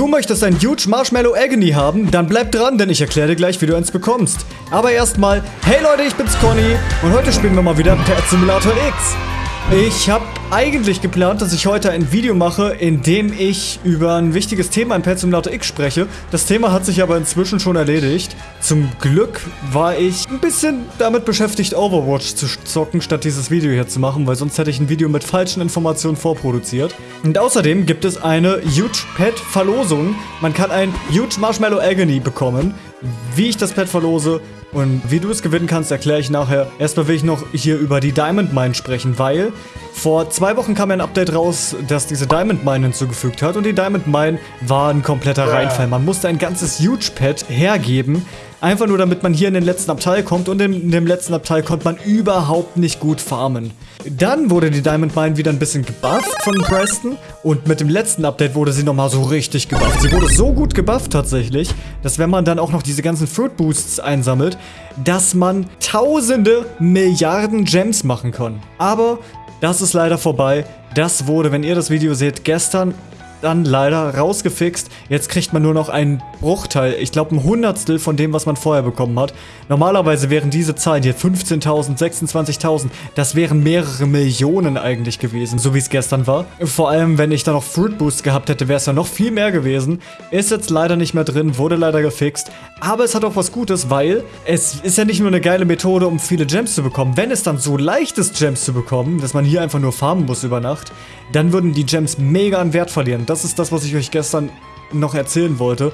Du möchtest ein Huge Marshmallow Agony haben? Dann bleib dran, denn ich erkläre dir gleich, wie du eins bekommst. Aber erstmal, hey Leute, ich bin's Conny und heute spielen wir mal wieder Pet Simulator X. Ich habe eigentlich geplant, dass ich heute ein Video mache, in dem ich über ein wichtiges Thema in Pet Simulator X spreche. Das Thema hat sich aber inzwischen schon erledigt. Zum Glück war ich ein bisschen damit beschäftigt, Overwatch zu zocken, statt dieses Video hier zu machen, weil sonst hätte ich ein Video mit falschen Informationen vorproduziert. Und außerdem gibt es eine Huge Pet Verlosung. Man kann ein Huge Marshmallow Agony bekommen. Wie ich das Pet verlose, und wie du es gewinnen kannst, erkläre ich nachher. Erstmal will ich noch hier über die Diamond Mine sprechen, weil vor zwei Wochen kam ein Update raus, das diese Diamond Mine hinzugefügt hat. Und die Diamond Mine war ein kompletter Reinfall. Man musste ein ganzes Huge Pad hergeben, Einfach nur, damit man hier in den letzten Abteil kommt und in, dem letzten Abteil konnte man überhaupt nicht gut farmen. Dann wurde die Diamond Mine wieder ein bisschen gebufft von Preston und mit dem letzten Update wurde sie nochmal so richtig gebufft. Sie wurde so gut gebufft tatsächlich, dass wenn man dann auch noch diese ganzen Fruit Boosts einsammelt, dass man tausende Milliarden Gems machen kann. Aber das ist leider vorbei. Das wurde, wenn ihr das Video seht, gestern dann leider rausgefixt. Jetzt kriegt man nur noch einen Bruchteil, ich glaube ein Hundertstel von dem, was man vorher bekommen hat. Normalerweise wären diese Zahlen hier 15.000, 26.000, das wären mehrere Millionen eigentlich gewesen, so wie es gestern war. Vor allem, wenn ich da noch Fruit Boost gehabt hätte, wäre es ja noch viel mehr gewesen. Ist jetzt leider nicht mehr drin, wurde leider gefixt. Aber es hat auch was Gutes, weil es ist ja nicht nur eine geile Methode, um viele Gems zu bekommen. Wenn es dann so leicht ist, Gems zu bekommen, dass man hier einfach nur farmen muss über Nacht, dann würden die Gems mega an Wert verlieren. Das ist das, was ich euch gestern noch erzählen wollte.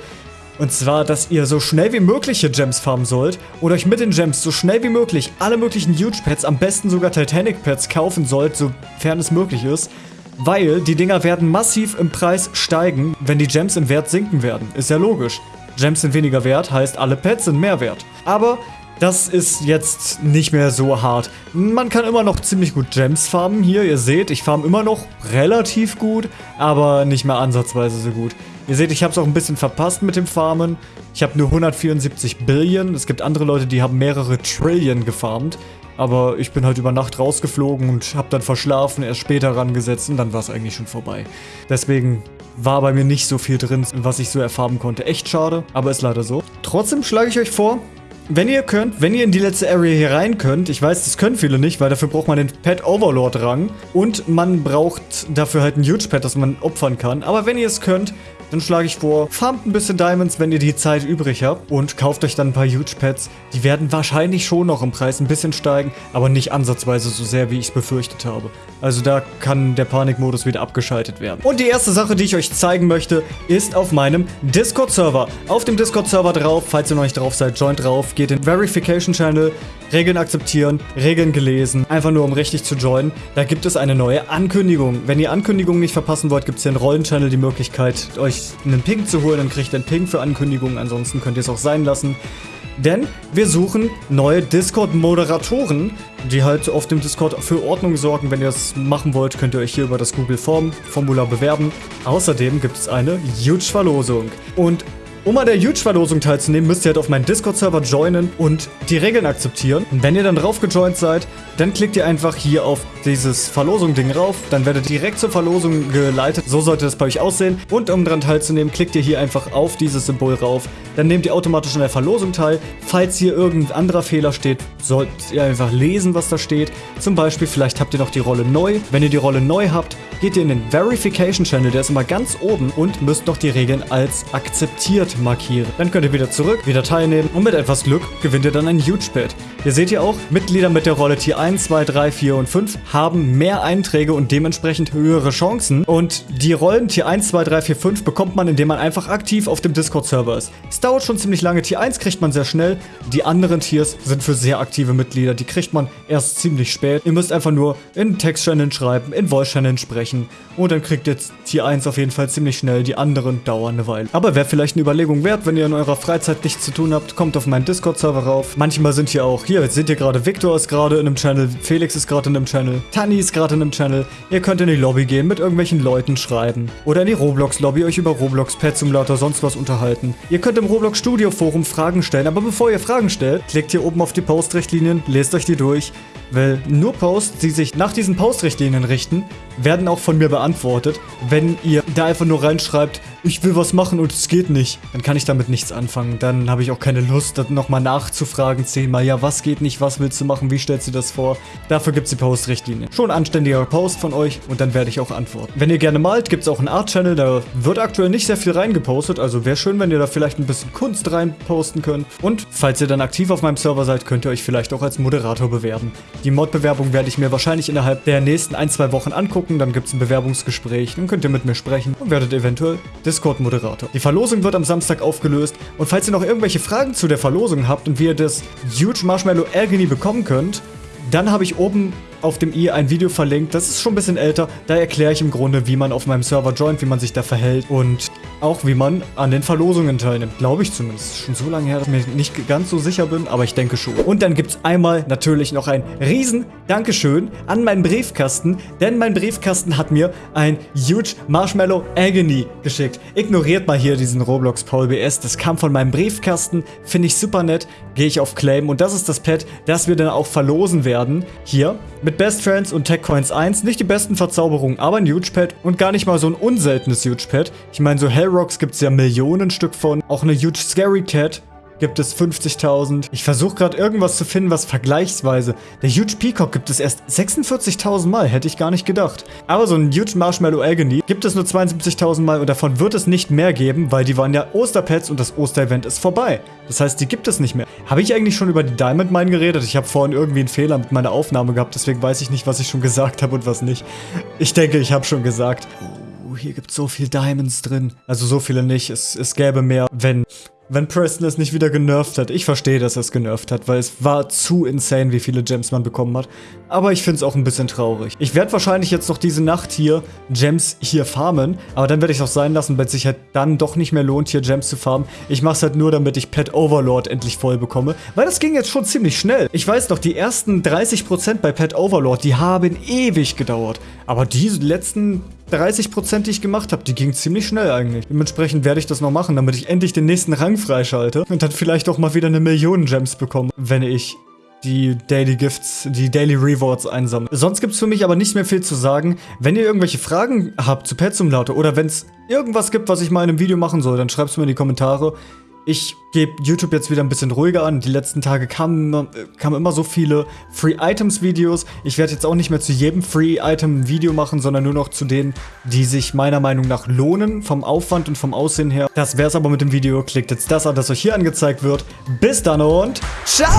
Und zwar, dass ihr so schnell wie möglich hier Gems farmen sollt und euch mit den Gems so schnell wie möglich alle möglichen Huge Pets, am besten sogar Titanic Pets kaufen sollt, sofern es möglich ist. Weil die Dinger werden massiv im Preis steigen, wenn die Gems im Wert sinken werden. Ist ja logisch. Gems sind weniger wert, heißt alle Pets sind mehr wert. Aber das ist jetzt nicht mehr so hart. Man kann immer noch ziemlich gut Gems farmen hier. Ihr seht, ich farm immer noch relativ gut, aber nicht mehr ansatzweise so gut. Ihr seht, ich habe es auch ein bisschen verpasst mit dem Farmen. Ich habe nur 174 Billion. Es gibt andere Leute, die haben mehrere Trillion gefarmt. Aber ich bin halt über Nacht rausgeflogen und habe dann verschlafen, erst später rangesetzt und dann war es eigentlich schon vorbei. Deswegen war bei mir nicht so viel drin, was ich so erfarmen konnte. Echt schade, aber ist leider so. Trotzdem schlage ich euch vor, wenn ihr könnt, wenn ihr in die letzte Area hier rein könnt, ich weiß, das können viele nicht, weil dafür braucht man den Pet Overlord Rang und man braucht dafür halt ein Huge Pet, das man opfern kann. Aber wenn ihr es könnt, dann schlage ich vor, farmt ein bisschen Diamonds, wenn ihr die Zeit übrig habt und kauft euch dann ein paar Huge Pets. Die werden wahrscheinlich schon noch im Preis ein bisschen steigen, aber nicht ansatzweise so sehr, wie ich es befürchtet habe. Also da kann der Panikmodus wieder abgeschaltet werden. Und die erste Sache, die ich euch zeigen möchte, ist auf meinem Discord-Server. Auf dem Discord-Server drauf, falls ihr noch nicht drauf seid, joint drauf, geht in Verification Channel, Regeln akzeptieren, Regeln gelesen, einfach nur um richtig zu joinen. Da gibt es eine neue Ankündigung. Wenn ihr Ankündigungen nicht verpassen wollt, gibt es hier in Rollenchannel die Möglichkeit, euch einen Ping zu holen. Dann kriegt ihr einen Ping für Ankündigungen, ansonsten könnt ihr es auch sein lassen. Denn wir suchen neue Discord-Moderatoren, die halt auf dem Discord für Ordnung sorgen. Wenn ihr das machen wollt, könnt ihr euch hier über das Google Form Formular bewerben. Außerdem gibt es eine Huge-Verlosung. Und um an der Huge-Verlosung teilzunehmen, müsst ihr halt auf meinen Discord-Server joinen und die Regeln akzeptieren. Und wenn ihr dann drauf gejoint seid, dann klickt ihr einfach hier auf dieses Verlosung-Ding rauf. Dann werdet ihr direkt zur Verlosung geleitet. So sollte das bei euch aussehen. Und um daran teilzunehmen, klickt ihr hier einfach auf dieses Symbol rauf. Dann nehmt ihr automatisch an der Verlosung teil. Falls hier irgendein anderer Fehler steht, sollt ihr einfach lesen, was da steht. Zum Beispiel, vielleicht habt ihr noch die Rolle neu. Wenn ihr die Rolle neu habt, geht ihr in den Verification Channel, der ist immer ganz oben und müsst noch die Regeln als akzeptiert markieren. Dann könnt ihr wieder zurück, wieder teilnehmen und mit etwas Glück gewinnt ihr dann ein Huge Pad. Ihr seht hier auch, Mitglieder mit der Rolle Tier 1, 2, 3, 4 und 5 haben mehr Einträge und dementsprechend höhere Chancen. Und die Rollen Tier 1, 2, 3, 4, 5 bekommt man, indem man einfach aktiv auf dem Discord-Server ist. Es dauert schon ziemlich lange. Tier 1 kriegt man sehr schnell. Die anderen Tiers sind für sehr aktive Mitglieder. Die kriegt man erst ziemlich spät. Ihr müsst einfach nur in Text-Channel schreiben, in Voice-Channel sprechen und dann kriegt ihr Tier 1 auf jeden Fall ziemlich schnell. Die anderen dauern eine Weile. Aber wäre vielleicht eine Überlegung wert, wenn ihr in eurer Freizeit nichts zu tun habt, kommt auf meinen Discord-Server rauf. Manchmal sind hier auch, hier, jetzt seht ihr gerade, Victor ist gerade in einem Channel, Felix ist gerade in einem Channel, Tani ist gerade in einem Channel. Ihr könnt in die Lobby gehen, mit irgendwelchen Leuten schreiben. Oder in die Roblox-Lobby euch über Roblox, Pet Simulator, sonst was unterhalten. Ihr könnt im Roblox Studio Forum Fragen stellen, aber bevor ihr Fragen stellt, klickt hier oben auf die Postrichtlinien, lest euch die durch. Weil nur Posts, die sich nach diesen Postrichtlinien richten, werden auch von mir beantwortet. Wenn ihr da einfach nur reinschreibt, ich will was machen und es geht nicht, dann kann ich damit nichts anfangen. Dann habe ich auch keine Lust, dann nochmal nachzufragen zehnmal, ja, was geht nicht, was willst du machen, wie stellst du das vor? Dafür gibt es die Post-Richtlinie. Schon anständiger Post von euch und dann werde ich auch antworten. Wenn ihr gerne malt, gibt es auch einen Art-Channel, da wird aktuell nicht sehr viel reingepostet, also wäre schön, wenn ihr da vielleicht ein bisschen Kunst reinposten könnt. Und falls ihr dann aktiv auf meinem Server seid, könnt ihr euch vielleicht auch als Moderator bewerben. Die Mod-Bewerbung werde ich mir wahrscheinlich innerhalb der nächsten ein, zwei Wochen angucken, dann gibt es ein Bewerbungsgespräch, dann könnt ihr mit mir sprechen und werdet eventuell Discord-Moderator. Die Verlosung wird am Samstag aufgelöst und falls ihr noch irgendwelche Fragen zu der Verlosung habt und wie ihr das Huge Marshmallow Agony bekommen könnt, dann habe ich oben auf dem i ein Video verlinkt. Das ist schon ein bisschen älter. Da erkläre ich im Grunde, wie man auf meinem Server joint, wie man sich da verhält und auch wie man an den Verlosungen teilnimmt. Glaube ich zumindest. Schon so lange her, dass ich mir nicht ganz so sicher bin, aber ich denke schon. Und dann gibt es einmal natürlich noch ein riesen Dankeschön an meinen Briefkasten, denn mein Briefkasten hat mir ein Huge Marshmallow Agony geschickt. Ignoriert mal hier diesen Roblox Paul BS. Das kam von meinem Briefkasten. Finde ich super nett. Gehe ich auf Claim und das ist das Pad, das wir dann auch verlosen werden. Hier mit Best Friends und Tech Coins 1 nicht die besten Verzauberungen, aber ein Huge Pad und gar nicht mal so ein unseltenes Huge Pad. Ich meine, so Hellrocks gibt es ja Millionen Stück von. Auch eine Huge Scary Cat gibt es 50.000. Ich versuche gerade irgendwas zu finden, was vergleichsweise. Der Huge Peacock gibt es erst 46.000 Mal, hätte ich gar nicht gedacht. Aber so ein Huge Marshmallow Agony gibt es nur 72.000 Mal und davon wird es nicht mehr geben, weil die waren ja Osterpets und das Osterevent ist vorbei. Das heißt, die gibt es nicht mehr. Habe ich eigentlich schon über die Diamond Mine geredet? Ich habe vorhin irgendwie einen Fehler mit meiner Aufnahme gehabt, deswegen weiß ich nicht, was ich schon gesagt habe und was nicht. Ich denke, ich habe schon gesagt. Hier gibt es so viel Diamonds drin. Also so viele nicht. Es, es gäbe mehr, wenn wenn Preston es nicht wieder genervt hat. Ich verstehe, dass er es genervt hat, weil es war zu insane, wie viele Gems man bekommen hat. Aber ich finde es auch ein bisschen traurig. Ich werde wahrscheinlich jetzt noch diese Nacht hier Gems hier farmen, aber dann werde ich es auch sein lassen, weil es sich halt dann doch nicht mehr lohnt, hier Gems zu farmen. Ich mache es halt nur, damit ich Pet Overlord endlich voll bekomme, weil das ging jetzt schon ziemlich schnell. Ich weiß noch, die ersten 30% bei Pet Overlord, die haben ewig gedauert. Aber die letzten 30%, die ich gemacht habe, die ging ziemlich schnell eigentlich. Dementsprechend werde ich das noch machen, damit ich endlich den nächsten Rang freischalte und dann vielleicht auch mal wieder eine Million Gems bekomme, wenn ich die Daily Gifts, die Daily Rewards einsammle. Sonst gibt es für mich aber nicht mehr viel zu sagen. Wenn ihr irgendwelche Fragen habt zu Pet Simulator oder wenn es irgendwas gibt, was ich mal in einem Video machen soll, dann schreibt es mir in die Kommentare. Ich gebe YouTube jetzt wieder ein bisschen ruhiger an. Die letzten Tage kamen, kamen immer so viele Free-Items-Videos. Ich werde jetzt auch nicht mehr zu jedem Free-Item Video machen, sondern nur noch zu denen, die sich meiner Meinung nach lohnen, vom Aufwand und vom Aussehen her. Das wäre es aber mit dem Video. Klickt jetzt das an, das euch hier angezeigt wird. Bis dann und ciao!